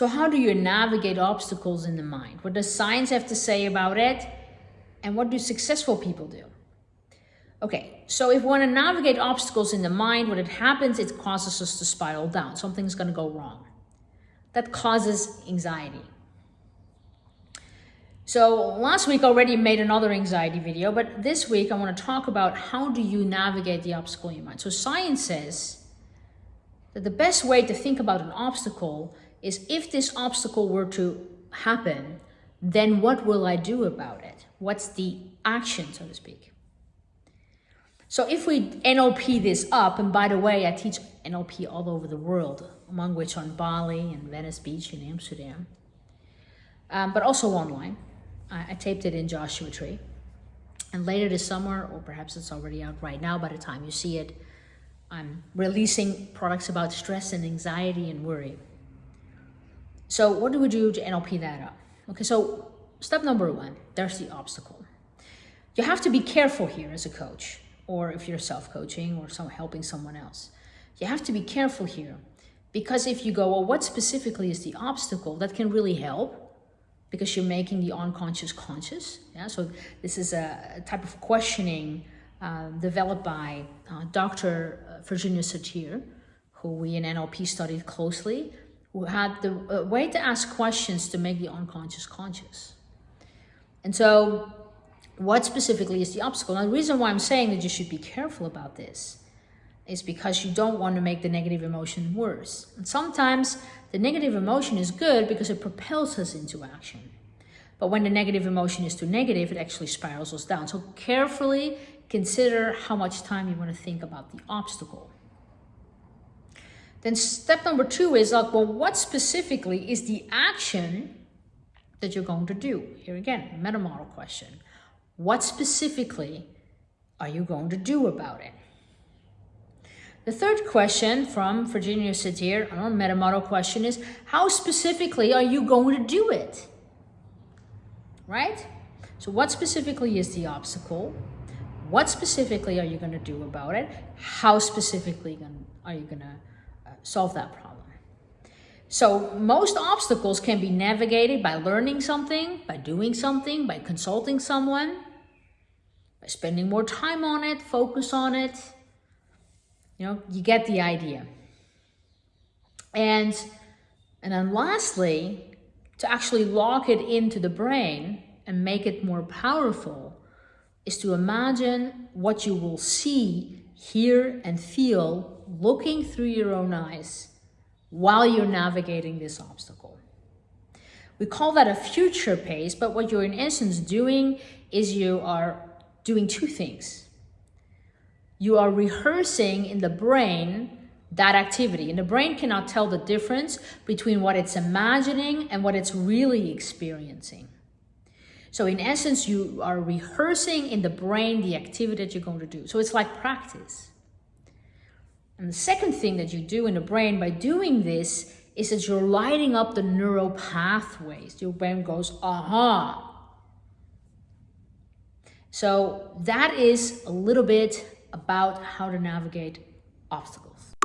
So how do you navigate obstacles in the mind? What does science have to say about it? And what do successful people do? Okay, so if we want to navigate obstacles in the mind, what it happens, it causes us to spiral down. Something's going to go wrong. That causes anxiety. So last week already made another anxiety video, but this week I want to talk about how do you navigate the obstacle in your mind. So science says that the best way to think about an obstacle is if this obstacle were to happen, then what will I do about it? What's the action, so to speak? So if we NLP this up, and by the way, I teach NLP all over the world, among which on Bali and Venice Beach in Amsterdam, um, but also online. I, I taped it in Joshua Tree. And later this summer, or perhaps it's already out right now by the time you see it, I'm releasing products about stress and anxiety and worry. So what do we do to NLP that up? Okay, so step number one, there's the obstacle. You have to be careful here as a coach, or if you're self-coaching or some, helping someone else. You have to be careful here because if you go, well, what specifically is the obstacle, that can really help because you're making the unconscious conscious. Yeah, so this is a, type of questioning uh, developed by uh, Dr. Uh, Virginia Satir, who we in NLP studied closely, who had the uh, way to ask questions to make the unconscious conscious. And so what specifically is the obstacle? Now, the reason why I'm saying that you should be careful about this is because you don't want to make the negative emotion worse. And sometimes the negative emotion is good because it propels us into action. But when the negative emotion is too negative, it actually spirals us down. So carefully consider how much time you want to think about the obstacle. Then step number two is like, well, what specifically is the action that you're going to do? Here again, meta model question. What specifically are you going to do about it? The third question from Virginia Satir, our meta model question is, how specifically are you going to do it? Right? So what specifically is the obstacle? What specifically are you going to do about it? How specifically are you going to solve that problem? So most obstacles can be navigated by learning something, by doing something, by consulting someone, by spending more time on it, focus on it, you know, you get the idea. And, and then lastly, to actually lock it into the brain and make it more powerful is to imagine what you will see, hear, and feel looking through your own eyes while you're navigating this obstacle. We call that a future pace, but what you're in essence doing is you are doing two things you are rehearsing in the brain that activity. And the brain cannot tell the difference between what it's imagining and what it's really experiencing. So in essence, you are rehearsing in the brain the activity that you're going to do. So it's like practice. And the second thing that you do in the brain by doing this is that you're lighting up the neural pathways. Your brain goes, aha. So that is a little bit about how to navigate obstacles.